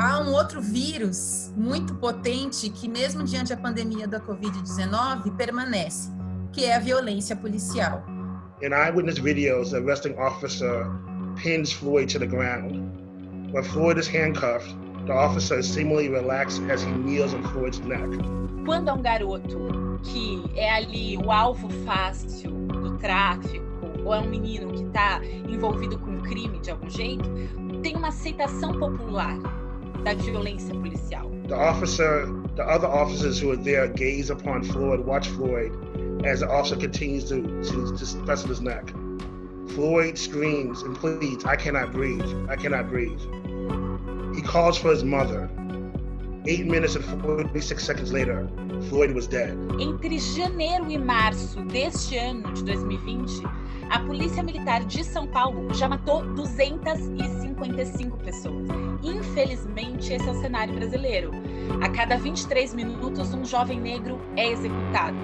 Há um outro vírus muito potente que, mesmo diante da pandemia da Covid-19, permanece, que é a violência policial. In eyewitness videos, the arresting officer pins Floyd to the ground. When Floyd is handcuffed, the officer is seemingly relaxed as he kneels on Floyd's neck. Quando é um garoto que é ali o alvo fácil do tráfico, ou é um menino que está envolvido com um crime de algum jeito, tem uma aceitação popular da violência policial. The officer, the other officers who are there gaze upon Floyd, watch Floyd as the officer continues to, to, to press his neck. Floyd screams and pleads, I cannot breathe, I cannot breathe. He calls for his mother. Eight minutes and 46 seconds later, Floyd was dead. Entre janeiro e março deste ano de 2020, a Polícia Militar de São Paulo já matou 255 pessoas. Infelizmente, esse é o cenário brasileiro. A cada 23 minutos, um jovem negro é executado.